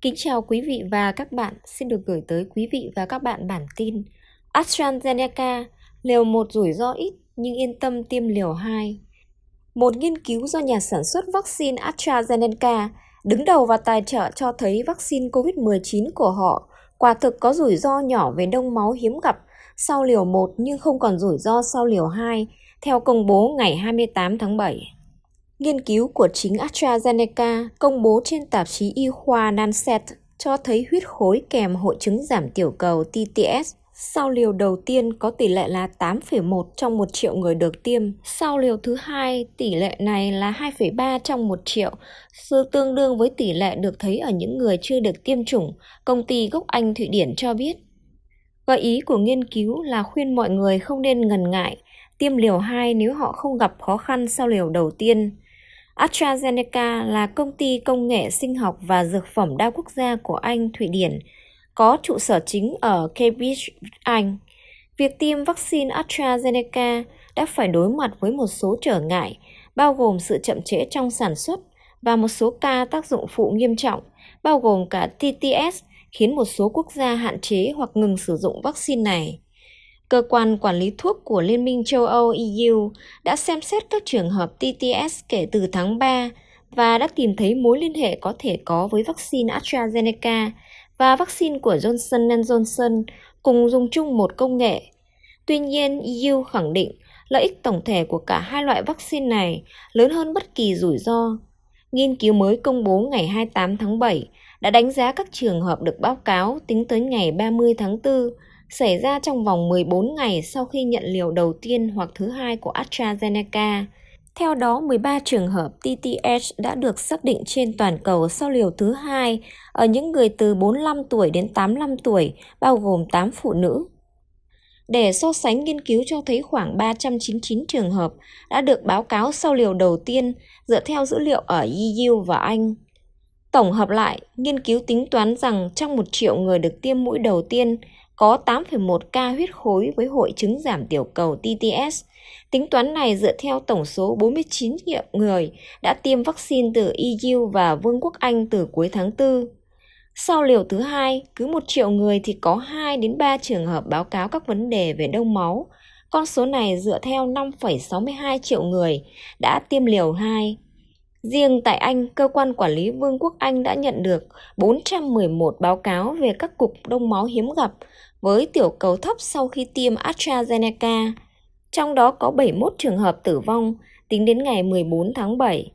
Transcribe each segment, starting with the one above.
Kính chào quý vị và các bạn, xin được gửi tới quý vị và các bạn bản tin AstraZeneca, liều 1 rủi ro ít nhưng yên tâm tiêm liều 2. Một nghiên cứu do nhà sản xuất vaccine AstraZeneca đứng đầu và tài trợ cho thấy vaccine COVID-19 của họ quả thực có rủi ro nhỏ về đông máu hiếm gặp sau liều 1 nhưng không còn rủi ro sau liều 2, theo công bố ngày 28 tháng 7. Nghiên cứu của chính AstraZeneca công bố trên tạp chí y khoa Lancet cho thấy huyết khối kèm hội chứng giảm tiểu cầu TTS sau liều đầu tiên có tỷ lệ là 8,1 trong 1 triệu người được tiêm. Sau liều thứ hai, tỷ lệ này là 2,3 trong 1 triệu, sự tương đương với tỷ lệ được thấy ở những người chưa được tiêm chủng, công ty gốc Anh Thụy Điển cho biết. Gợi ý của nghiên cứu là khuyên mọi người không nên ngần ngại tiêm liều 2 nếu họ không gặp khó khăn sau liều đầu tiên. AstraZeneca là công ty công nghệ sinh học và dược phẩm đa quốc gia của Anh, Thụy Điển, có trụ sở chính ở Cambridge, Anh. Việc tiêm vaccine AstraZeneca đã phải đối mặt với một số trở ngại, bao gồm sự chậm trễ trong sản xuất và một số ca tác dụng phụ nghiêm trọng, bao gồm cả TTS, khiến một số quốc gia hạn chế hoặc ngừng sử dụng vaccine này. Cơ quan quản lý thuốc của Liên minh châu Âu EU đã xem xét các trường hợp TTS kể từ tháng 3 và đã tìm thấy mối liên hệ có thể có với vaccine AstraZeneca và vaccine của Johnson Johnson cùng dùng chung một công nghệ. Tuy nhiên, EU khẳng định lợi ích tổng thể của cả hai loại vaccine này lớn hơn bất kỳ rủi ro. Nghiên cứu mới công bố ngày 28 tháng 7 đã đánh giá các trường hợp được báo cáo tính tới ngày 30 tháng 4 xảy ra trong vòng 14 ngày sau khi nhận liều đầu tiên hoặc thứ hai của AstraZeneca. Theo đó, 13 trường hợp TTH đã được xác định trên toàn cầu sau liều thứ hai ở những người từ 45 tuổi đến 85 tuổi, bao gồm 8 phụ nữ. Để so sánh nghiên cứu cho thấy khoảng 399 trường hợp đã được báo cáo sau liều đầu tiên dựa theo dữ liệu ở EU và Anh. Tổng hợp lại, nghiên cứu tính toán rằng trong 1 triệu người được tiêm mũi đầu tiên, có 8,1 ca huyết khối với hội chứng giảm tiểu cầu TTS. Tính toán này dựa theo tổng số 49 triệu người đã tiêm vaccine từ EU và Vương quốc Anh từ cuối tháng 4. Sau liều thứ hai, cứ 1 triệu người thì có 2 đến 3 trường hợp báo cáo các vấn đề về đông máu. Con số này dựa theo 5,62 triệu người đã tiêm liều 2. Riêng tại Anh, cơ quan quản lý Vương quốc Anh đã nhận được 411 báo cáo về các cục đông máu hiếm gặp với tiểu cầu thấp sau khi tiêm AstraZeneca. Trong đó có 71 trường hợp tử vong tính đến ngày 14 tháng 7.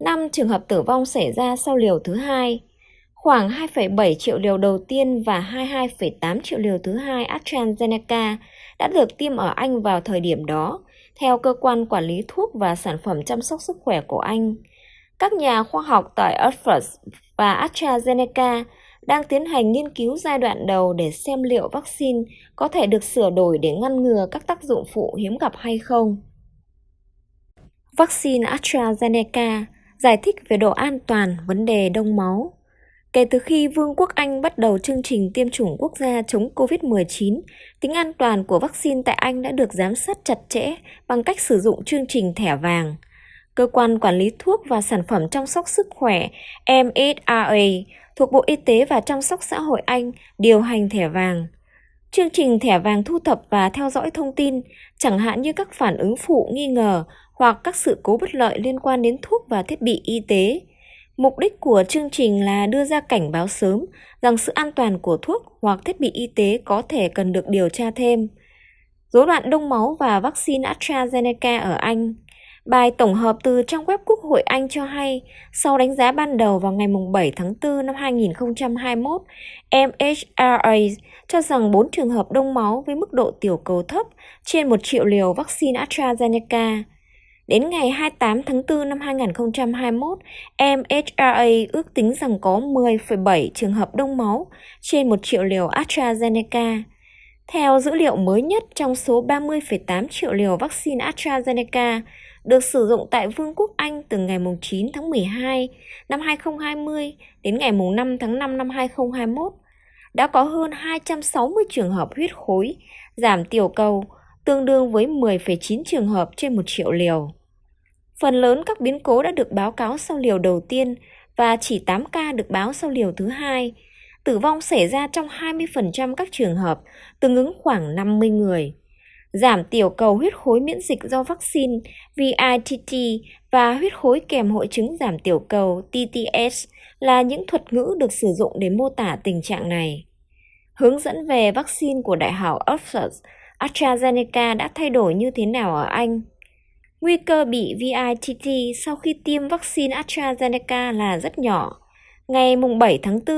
5 trường hợp tử vong xảy ra sau liều thứ hai. Khoảng 2,7 triệu liều đầu tiên và 22,8 triệu liều thứ hai AstraZeneca đã được tiêm ở Anh vào thời điểm đó, theo cơ quan quản lý thuốc và sản phẩm chăm sóc sức khỏe của Anh. Các nhà khoa học tại Oxford và AstraZeneca đang tiến hành nghiên cứu giai đoạn đầu để xem liệu vaccine có thể được sửa đổi để ngăn ngừa các tác dụng phụ hiếm gặp hay không. Vaccine AstraZeneca giải thích về độ an toàn vấn đề đông máu. Kể từ khi Vương quốc Anh bắt đầu chương trình tiêm chủng quốc gia chống COVID-19, tính an toàn của vaccine tại Anh đã được giám sát chặt chẽ bằng cách sử dụng chương trình thẻ vàng. Cơ quan quản lý thuốc và sản phẩm chăm sóc sức khỏe MHRA thuộc Bộ Y tế và Chăm sóc Xã hội Anh điều hành thẻ vàng. Chương trình thẻ vàng thu thập và theo dõi thông tin, chẳng hạn như các phản ứng phụ nghi ngờ hoặc các sự cố bất lợi liên quan đến thuốc và thiết bị y tế. Mục đích của chương trình là đưa ra cảnh báo sớm rằng sự an toàn của thuốc hoặc thiết bị y tế có thể cần được điều tra thêm. Rối loạn đông máu và vaccine AstraZeneca ở Anh Bài tổng hợp từ trang web Quốc hội Anh cho hay, sau đánh giá ban đầu vào ngày 7 tháng 4 năm 2021, MHRA cho rằng 4 trường hợp đông máu với mức độ tiểu cầu thấp trên 1 triệu liều vaccine AstraZeneca. Đến ngày 28 tháng 4 năm 2021, MHRA ước tính rằng có 10,7 trường hợp đông máu trên 1 triệu liều AstraZeneca. Theo dữ liệu mới nhất trong số 30,8 triệu liều vaccine AstraZeneca được sử dụng tại Vương quốc Anh từ ngày 9 tháng 12 năm 2020 đến ngày 5 tháng 5 năm 2021, đã có hơn 260 trường hợp huyết khối, giảm tiểu cầu, tương đương với 10,9 trường hợp trên 1 triệu liều. Phần lớn các biến cố đã được báo cáo sau liều đầu tiên, và chỉ 8 ca được báo sau liều thứ hai. Tử vong xảy ra trong 20% các trường hợp, tương ứng khoảng 50 người. Giảm tiểu cầu huyết khối miễn dịch do vaccine VITT và huyết khối kèm hội chứng giảm tiểu cầu TTS là những thuật ngữ được sử dụng để mô tả tình trạng này. Hướng dẫn về vaccine của Đại học Oxford AstraZeneca đã thay đổi như thế nào ở Anh? Nguy cơ bị VITT sau khi tiêm vaccine AstraZeneca là rất nhỏ. Ngày 7 tháng 4,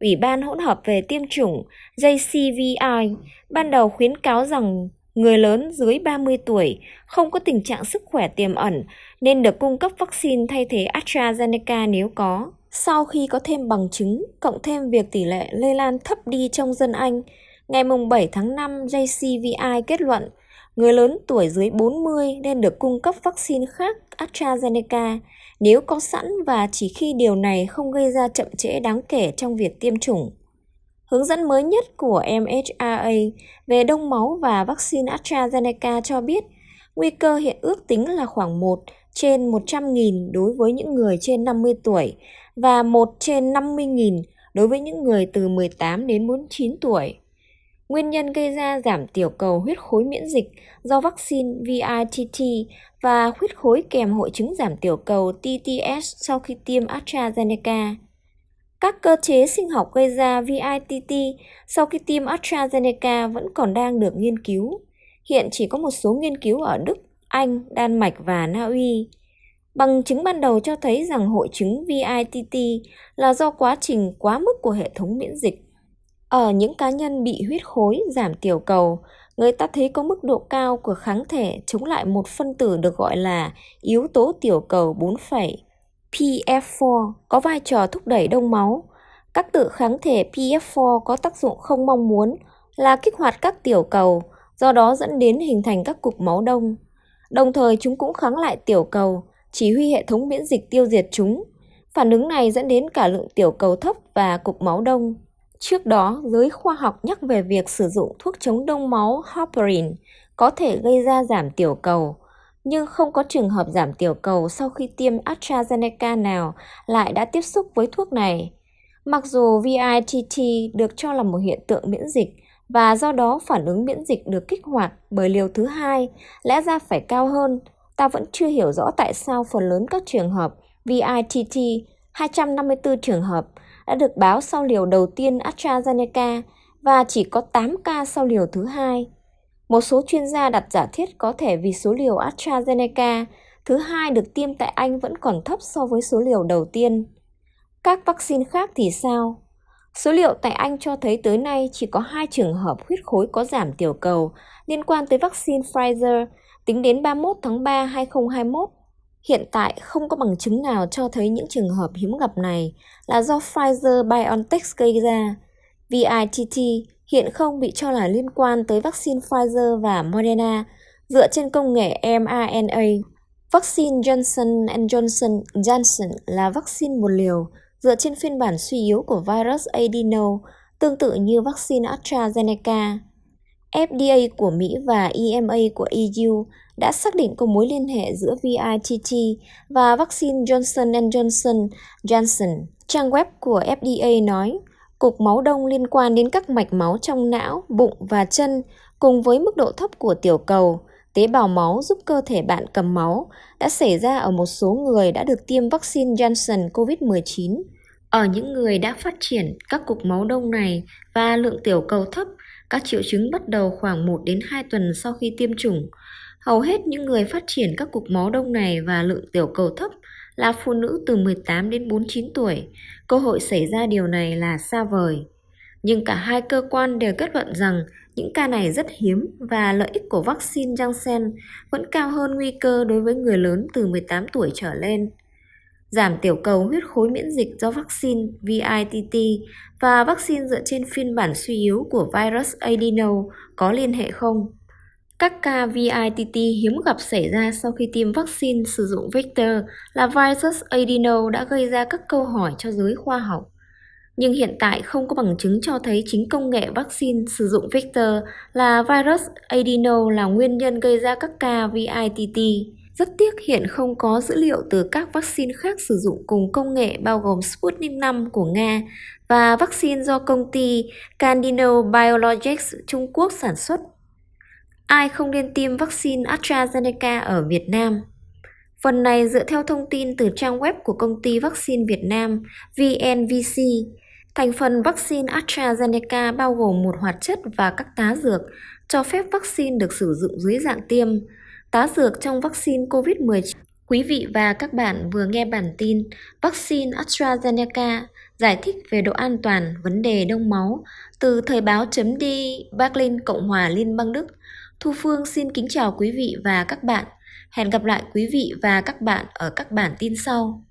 Ủy ban hỗn hợp về tiêm chủng JCVI ban đầu khuyến cáo rằng người lớn dưới 30 tuổi không có tình trạng sức khỏe tiềm ẩn nên được cung cấp vaccine thay thế AstraZeneca nếu có. Sau khi có thêm bằng chứng, cộng thêm việc tỷ lệ lây lan thấp đi trong dân Anh, ngày 7 tháng 5 JCVI kết luận người lớn tuổi dưới 40 nên được cung cấp vaccine khác AstraZeneca nếu có sẵn và chỉ khi điều này không gây ra chậm trễ đáng kể trong việc tiêm chủng. Hướng dẫn mới nhất của MHRA về đông máu và vaccine AstraZeneca cho biết, nguy cơ hiện ước tính là khoảng 1 trên 100.000 đối với những người trên 50 tuổi và 1 trên 50.000 đối với những người từ 18 đến 49 tuổi. Nguyên nhân gây ra giảm tiểu cầu huyết khối miễn dịch do vaccine VITT và huyết khối kèm hội chứng giảm tiểu cầu TTS sau khi tiêm AstraZeneca. Các cơ chế sinh học gây ra VITT sau khi tiêm AstraZeneca vẫn còn đang được nghiên cứu. Hiện chỉ có một số nghiên cứu ở Đức, Anh, Đan Mạch và Na Uy. Bằng chứng ban đầu cho thấy rằng hội chứng VITT là do quá trình quá mức của hệ thống miễn dịch. Ở những cá nhân bị huyết khối giảm tiểu cầu, người ta thấy có mức độ cao của kháng thể chống lại một phân tử được gọi là yếu tố tiểu cầu 4. PF4 có vai trò thúc đẩy đông máu. Các tự kháng thể PF4 có tác dụng không mong muốn là kích hoạt các tiểu cầu, do đó dẫn đến hình thành các cục máu đông. Đồng thời chúng cũng kháng lại tiểu cầu, chỉ huy hệ thống miễn dịch tiêu diệt chúng. Phản ứng này dẫn đến cả lượng tiểu cầu thấp và cục máu đông. Trước đó, giới khoa học nhắc về việc sử dụng thuốc chống đông máu heparin có thể gây ra giảm tiểu cầu, nhưng không có trường hợp giảm tiểu cầu sau khi tiêm AstraZeneca nào lại đã tiếp xúc với thuốc này. Mặc dù VITT được cho là một hiện tượng miễn dịch và do đó phản ứng miễn dịch được kích hoạt bởi liều thứ hai lẽ ra phải cao hơn, ta vẫn chưa hiểu rõ tại sao phần lớn các trường hợp VITT 254 trường hợp đã được báo sau liều đầu tiên AstraZeneca và chỉ có 8 ca sau liều thứ hai. Một số chuyên gia đặt giả thiết có thể vì số liều AstraZeneca thứ hai được tiêm tại Anh vẫn còn thấp so với số liều đầu tiên. Các vaccine khác thì sao? Số liệu tại Anh cho thấy tới nay chỉ có hai trường hợp huyết khối có giảm tiểu cầu liên quan tới vaccine Pfizer tính đến 31 tháng 3 2021. Hiện tại không có bằng chứng nào cho thấy những trường hợp hiếm gặp này là do Pfizer-BioNTech gây ra. VITT hiện không bị cho là liên quan tới vaccine Pfizer và Moderna dựa trên công nghệ mRNA. Vaccine Johnson Johnson Johnson là vaccine một liều dựa trên phiên bản suy yếu của virus adeno tương tự như vaccine AstraZeneca. FDA của Mỹ và EMA của EU đã xác định có mối liên hệ giữa VITT và vaccine Johnson Johnson Johnson. Trang web của FDA nói, cục máu đông liên quan đến các mạch máu trong não, bụng và chân cùng với mức độ thấp của tiểu cầu, tế bào máu giúp cơ thể bạn cầm máu đã xảy ra ở một số người đã được tiêm vaccine Johnson COVID-19. Ở những người đã phát triển các cục máu đông này và lượng tiểu cầu thấp, các triệu chứng bắt đầu khoảng 1 đến 2 tuần sau khi tiêm chủng. Hầu hết những người phát triển các cục máu đông này và lượng tiểu cầu thấp là phụ nữ từ 18 đến 49 tuổi. Cơ hội xảy ra điều này là xa vời. Nhưng cả hai cơ quan đều kết luận rằng những ca này rất hiếm và lợi ích của vaccine Janssen vẫn cao hơn nguy cơ đối với người lớn từ 18 tuổi trở lên. Giảm tiểu cầu huyết khối miễn dịch do vaccine VITT và vaccine dựa trên phiên bản suy yếu của virus adeno có liên hệ không? Các ca VITT hiếm gặp xảy ra sau khi tiêm vaccine sử dụng vector là virus adeno đã gây ra các câu hỏi cho giới khoa học. Nhưng hiện tại không có bằng chứng cho thấy chính công nghệ vaccine sử dụng vector là virus adeno là nguyên nhân gây ra các ca VITT. Rất tiếc hiện không có dữ liệu từ các vaccine khác sử dụng cùng công nghệ bao gồm Sputnik 5 của Nga và vaccine do công ty Candino Biologics Trung Quốc sản xuất. Ai không nên tiêm vaccine AstraZeneca ở Việt Nam? Phần này dựa theo thông tin từ trang web của công ty vaccine Việt Nam VNVC. Thành phần vaccine AstraZeneca bao gồm một hoạt chất và các tá dược, cho phép vaccine được sử dụng dưới dạng tiêm. Tá dược trong vaccine COVID-19 Quý vị và các bạn vừa nghe bản tin Vaccine AstraZeneca giải thích về độ an toàn vấn đề đông máu từ thời báo chấm đi Berlin, Cộng hòa Liên bang Đức. Thu Phương xin kính chào quý vị và các bạn. Hẹn gặp lại quý vị và các bạn ở các bản tin sau.